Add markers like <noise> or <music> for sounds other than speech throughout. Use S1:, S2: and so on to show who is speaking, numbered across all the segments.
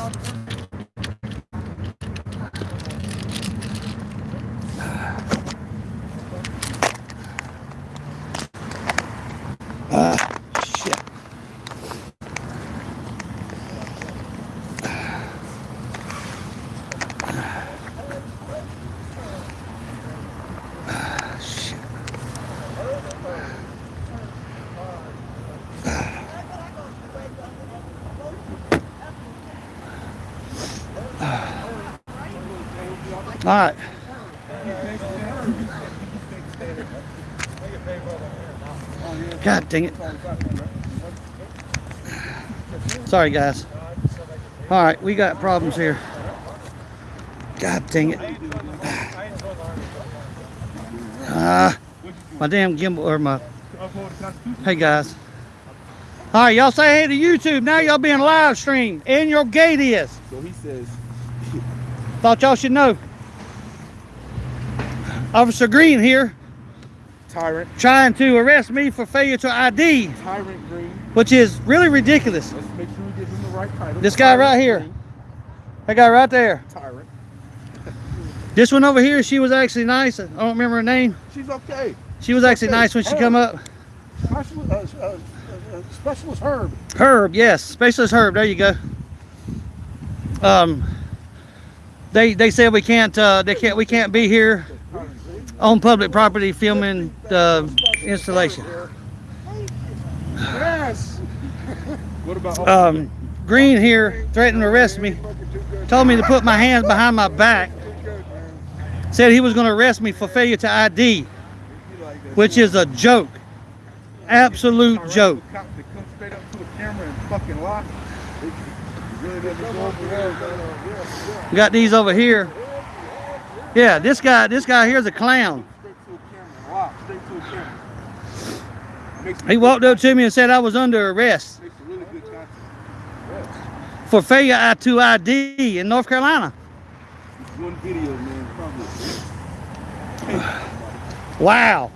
S1: Ah, shit. Ah. All right. God dang it. Sorry, guys. All right, we got problems here. God dang it. Ah, my damn gimbal or my. Hey, guys. All right, y'all say hey to YouTube. Now y'all being live streamed. And your gate is.
S2: So he says, <laughs>
S1: Thought y'all should know. Officer Green here
S2: Tyrant,
S1: trying to arrest me for failure to ID,
S2: Tyrant Green.
S1: which is really ridiculous.
S2: Let's make sure we give him the right title.
S1: This guy
S2: Tyrant
S1: right here.
S2: Green,
S1: That guy right there.
S2: Tyrant.
S1: This one over here, she was actually nice. I don't remember her name.
S2: She's okay.
S1: She was actually nice when she come up.
S2: Specialist, uh, uh, uh, Specialist Herb.
S1: Herb, yes, Specialist Herb. There you go. Um, they they said we can't uh, they can't we can't be here on public property filming the installation.
S2: Yes. what about?
S1: Um, Green here threatened to arrest me. Told me to put my hands behind my back. Said he was going to arrest me for failure to ID, which is a joke. Absolute joke.
S2: Cop that comes straight up to a camera and fucking lie. It- it really doesn't go over well.
S1: We got these over here. Yeah, this guy this guy here's a clown. He walked up to me and said I was under arrest for failure to ID in North Carolina. Wow.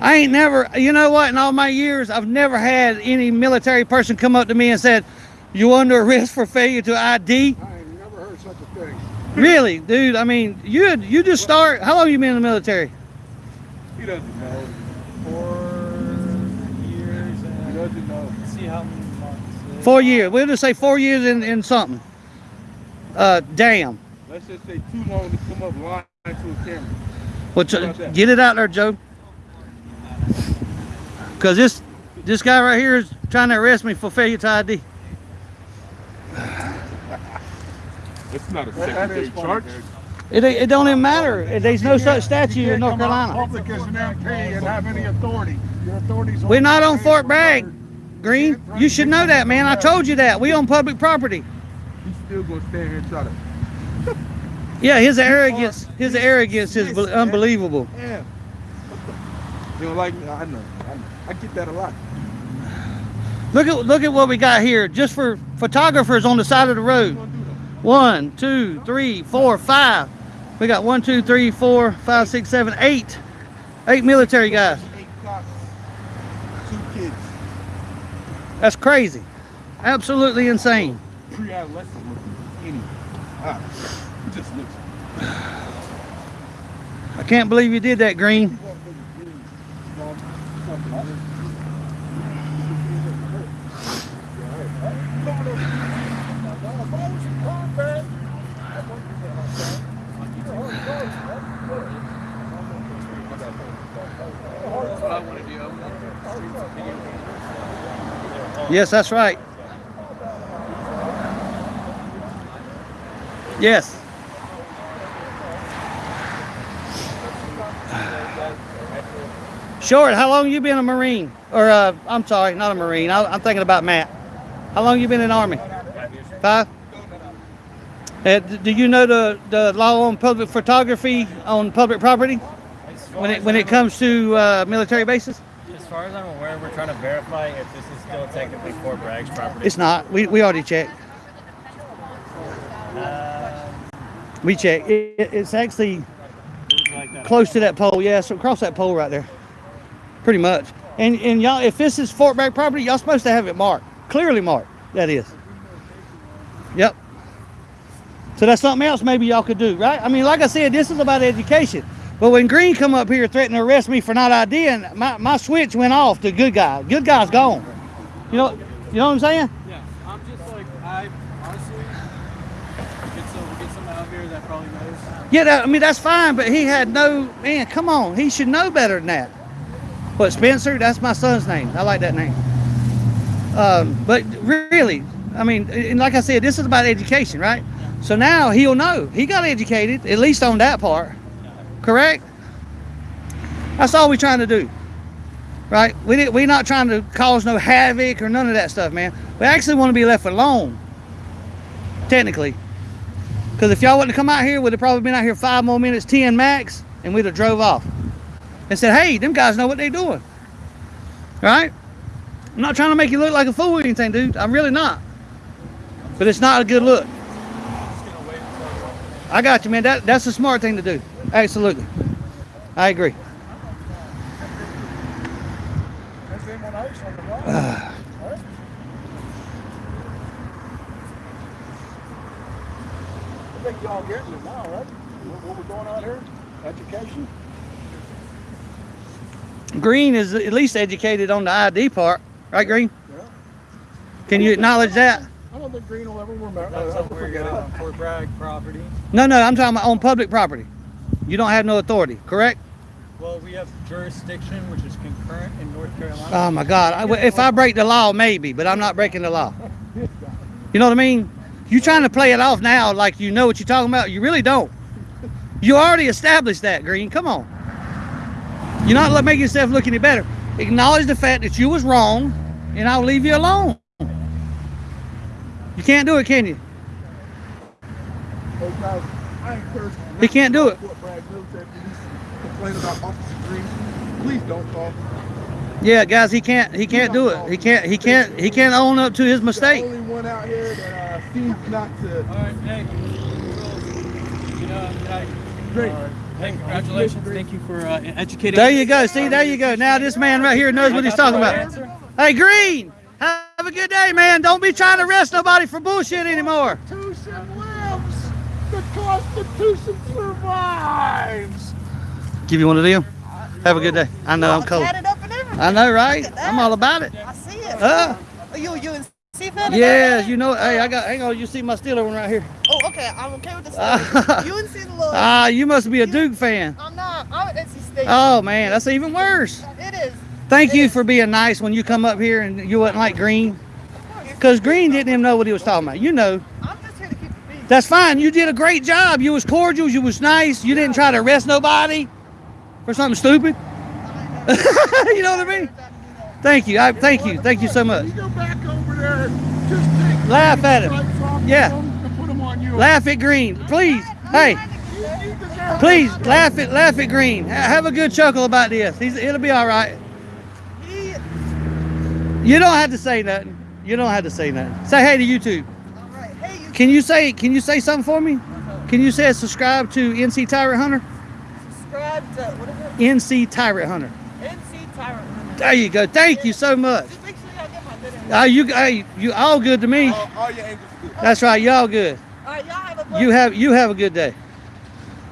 S1: I ain't never, you know what, in all my years, I've never had any military person come up to me and said, you under arrest for failure to ID?
S2: I ain't never heard such a thing.
S1: Really, dude, I mean, you you just start, how long you been in the military?
S2: He doesn't know.
S3: four years
S2: He
S3: and
S2: doesn't know.
S3: see how many months.
S1: Four years. We'll just say four years in, in something. Uh, damn.
S2: Let's just say too long to come up lying to a camera.
S1: Well, t-
S2: How
S1: get it out there, Joe. Because this, this guy right here is trying to arrest me for failure to ID.
S2: It's not a
S4: That- that
S2: secondary charge.
S1: It, it don't even matter. There's no such statute in North
S4: come out
S1: Carolina.
S4: Public as an MP and have any authority. Your authority's.
S1: We're not on Fort Bragg, Green. You should know that, man. I told you that. We on public property.
S2: He's still gonna stand here and try to.
S1: Yeah, his arrogance, his arrogance is bel- unbelievable.
S2: Yeah. You don't like me? I know. I know. I get that a lot.
S1: Look at look at what we got here, just for photographers on the side of the road. One, two, three, four, five. We got one, two, three, four, five, six, seven, eight. Eight military guys.
S2: Eight Glocks. Two kids.
S1: That's crazy. Absolutely insane.
S2: Pre-adolescent looking. Any. Ah, just looks.
S1: I can't believe you did that, Green. Yes, that's right. Yes. Short, how long you been a Marine? Or, uh, I'm sorry, not a Marine. I, I'm thinking about Matt. How long you been in Army? Five? Uh, do you know the, the law on public photography on public property when it when it comes to uh, military bases?
S3: As far as I'm aware, we're trying to verify if this is still technically Fort Bragg's property.
S1: It's not. We, we already checked.
S3: Uh,
S1: We checked. It, it- it's actually
S3: like
S1: close to that pole. Yeah, so across that pole right there. Pretty much. And and y'all, if this is Fort Bragg property, y'all supposed to have it marked, clearly marked. That is. Yep. So that's something else maybe y'all could do, right? I mean, like I said, this is about education. But when Green come up here threatening to arrest me for not IDing, my, my switch went off to good guy. Good guy's gone. You know, you know what I'm saying?
S3: Yeah, I'm just like I honestly get some get someone out here that probably knows.
S1: Yeah, that, I mean that's fine, but he had no man. Come on, he should know better than that. But Spencer, that's my son's name. I like that name. Um, but really, I mean, and like I said, this is about education, right? So now he'll know. He got educated, at least on that part. Correct? That's all we're trying to do. Right? We did, we're not trying to cause no havoc or none of that stuff, man. We actually want to be left alone. Technically. Because if y'all wouldn't have come out here, we'd have probably been out here five more minutes, 10 max, and we'd have drove off. And said, hey, them guys know what they're doing. Right? I'm not trying to make you look like a fool or anything, dude. I'm really not. But it's not a good look. I got you, man. That, that's a smart thing to do. Absolutely. I agree.
S2: There's them on ice on the rock. Right? I think y'all getting it now, right? What, we're doing out here? Education?
S1: Green is at least educated on the ID part. Right, Green?
S2: Yeah.
S1: Can you acknowledge that?
S2: I don't think Green will ever remember.
S3: That's
S2: Uh,
S3: where you're on Fort Bragg property.
S1: No, no, I'm talking about on public property. You don't have no authority, correct?
S3: Well, we have jurisdiction, which is concurrent in North Carolina.
S1: Oh my God! I, if I break the law, maybe, but I'm not breaking the law. You know what I mean? You trying to play it off now like you know what you're talking about? You really don't. You already established that, Green. Come on. You're not let- making yourself look any better. Acknowledge the fact that you was wrong, and I'll leave you alone. You can't do it, can you?
S2: Hey guys, I encourage you.
S1: He can't do it.
S2: Fort Bragg military police complain about Officer Green. Please don't call.
S1: Yeah, guys, he can't. He can't do it. He can't. He can't. He can't own up to his mistake.
S2: Only one out here that uh, seems not to.
S3: All right, hey, you know, I,
S2: Great.
S3: uh, hey, congratulations. Thank you for uh, educating.
S1: There you go. See, there you go. Now this man right here knows what he's talking about. Hey, Green, have a good day, man. Don't be trying to arrest nobody for bullshit anymore.
S2: Constitution lives. The Constitution survives.
S1: Give you one of them. Have a good day. I know I'm cold.
S5: Tatted up and everything.
S1: I know, right? I'm all about it.
S5: I see it.
S1: Uh,
S5: Are you you in C fan?
S1: yeah, you know. Hey, I got. Hang on. You see my Steeler one right here.
S5: Oh, okay. I'm okay with the <laughs> story. you in see the little.
S1: Ah, you must be a Duke fan.
S5: I'm not. I'm NC State.
S1: Oh man, that's even worse.
S5: It is.
S1: Thank you for being nice when you come up here and you wasn't like Green. Because Green didn't even know what he was talking about. You know.
S5: I'm just here to keep the peace.
S1: That's fine. You did a great job. You was cordial. You was nice. You didn't try to arrest nobody for something stupid. <laughs> you know what I mean? Thank you. I thank you. Thank you so much.
S2: You go back over there. Just
S1: Laugh at him.
S2: stripes off of
S1: Yeah.
S2: them and put them on you.
S1: Laugh at Green, please. Hey,
S2: You- you deserve
S1: please laugh at laugh at Green. Have a good chuckle about this. He's, it'll be all right.
S5: He,
S1: You don't have to say nothing. You don't have to say nothing. Say hey to YouTube.
S5: all right. Hey, you
S1: Can you say Can you say something for me? Can you say subscribe to NC Tyrant Hunter?
S5: subscribe to what is it?
S1: NC Tyrant Hunter.
S5: NC Tyrant.
S1: There you go. Thank you so much.
S5: Just make sure y'all get my video.
S1: Uh, you, hey, you all good to me.
S4: All, all your angles good.
S1: That's right. Y'all good.
S5: All right, y'all have a
S1: You have you have a good day.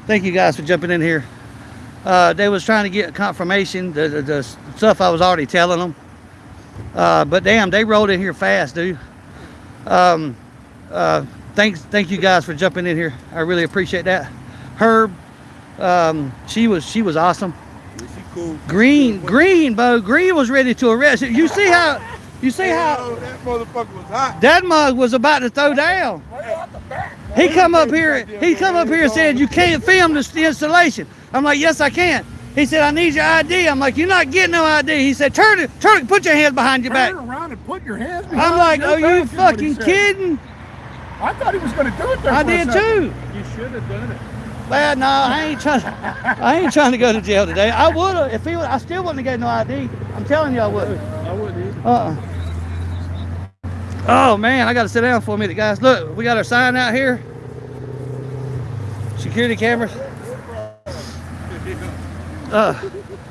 S1: Thank you guys for jumping in here. Uh, they was trying to get confirmation the, the, the stuff I was already telling them. Uh, but damn, they rolled in here fast, dude. Um, uh, thanks, thank you guys for jumping in here. I really appreciate that. Herb, um, she was she was awesome.
S4: Cool.
S1: Green, Green, Bo, Green was ready to arrest. You see how, you see how
S4: that motherfucker was hot.
S1: that mug was about to throw down. He come up here. He come up here and said, "You can't film this installation." I'm like, "Yes, I can." He said, "I need your ID." I'm like, "You're not getting no ID." He said, "Turn it, turn it, put your hands behind your back."
S2: Turn around and put your hands behind
S1: I'm like,
S2: your
S1: "Are you
S2: back," is what he
S1: fucking kidding?"
S2: I thought he was going to do it there
S1: I
S2: for
S1: did
S2: second.
S1: too.
S3: You should have done it.
S1: Well, no, I ain't trying. I ain't trying to go to jail today. I would have if he. would- I still wouldn't have got no ID. I'm telling you, I would.
S3: I wouldn't either.
S1: Uh. Oh man, I got to sit down for a minute, guys. Look, we got our sign out here. Security cameras. Uh,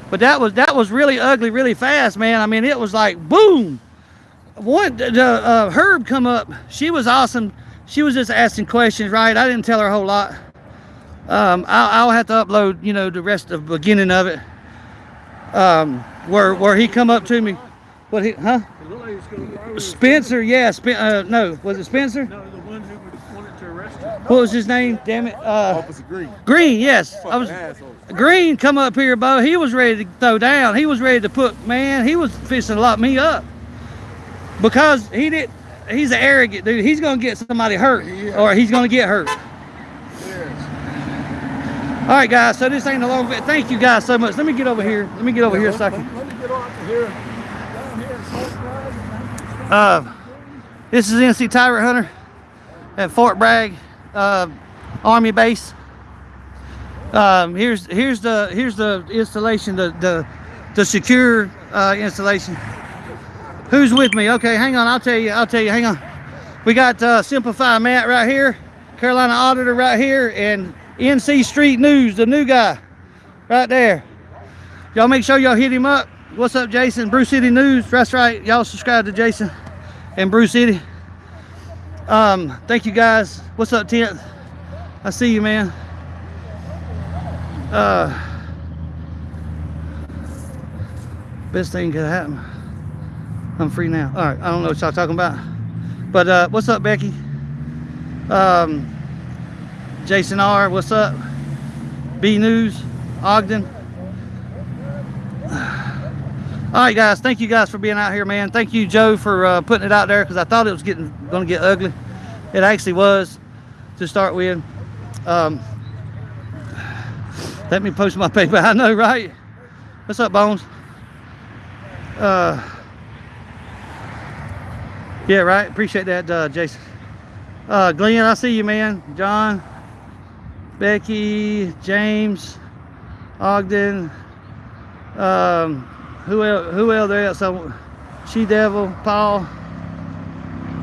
S1: but that was that was really ugly, really fast, man. I mean, it was like boom. One, the uh, Herb come up. She was awesome. she was just asking questions, right? I didn't tell her a whole lot. Um, I'll, I'll have to upload, you know, the rest of the beginning of it. Um, where where he come up to me, what he, huh?
S2: It looked like he was gonna fire with-
S1: Spencer, yeah, Spen- uh, no, was it Spencer?
S2: No, the one who would- wanted to arrest you.
S1: What was his name? Damn it, uh,
S4: Officer Green.
S1: Green. Yes, I was.
S4: asshole.
S1: Green come up here, Bo. He was ready to throw down. He was ready to put, man, he was fixing to lock me up. Because he did, he's an arrogant dude. He's going to get somebody hurt
S4: Yeah.
S1: or he's going to get hurt.
S4: Yes.
S1: All right, guys. So this ain't a long bit. Thank you guys so much. Let me get over here. Let me get over here a
S2: Let-
S1: second.
S2: Let me get off of here, down here
S1: Uh, this is NC Tyrant Hunter at Fort Bragg uh, Army Base. Um, here's here's the here's the installation, the the the secure uh, installation. Who's with me? Okay, hang on. I'll tell you. I'll tell you. Hang on. We got uh, Simplify Matt right here, Carolina Auditor right here, and NC Street News, the new guy, right there. Y'all make sure y'all hit him up. What's up, Jason? Bruce City News. That's right. Y'all subscribe to Jason and Bruce City. Um, thank you guys. What's up, Tenth? I see you, man. Uh, best thing could happen. I'm free now. All right. I don't know what y'all talking about, but uh, what's up, Becky? Um, Jason R. What's up? B News, Ogden. All right, guys. Thank you guys for being out here, man. Thank you, Joe, for uh, putting it out there because I thought it was getting going to get ugly. It actually was to start with. Um, let me post my <laughs> paper. I know, right? What's up, Bones? Uh, yeah, right. Appreciate that, uh, Jason. Uh, Glenn, I see you, man. John, Becky, James, Ogden. Um, who else? Who else? So, She Devil, Paul.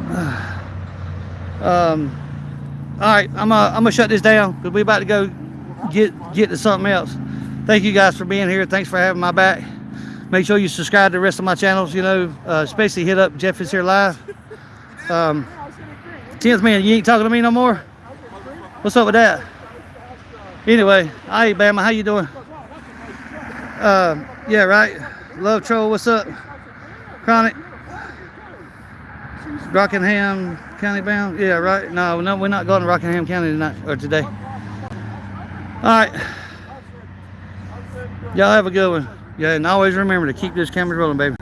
S1: <sighs> Um, all right, I'm uh, I'm gonna shut this down because we about to go get get to something else. Thank you guys for being here. Thanks for having my back. Make sure you subscribe to the rest of my channels. You know, uh, especially hit up Jeff is here live. Um, tenth man, you ain't talking to me no more. What's up with that? Anyway, hey Bama, how you doing? Uh, yeah, right. Love Troll, what's up? Chronic. Rockingham County bound? Yeah, right. No, no, we're not going to Rockingham County tonight or today. All right. Y'all have a good one. Yeah, and always remember to keep those cameras rolling, baby.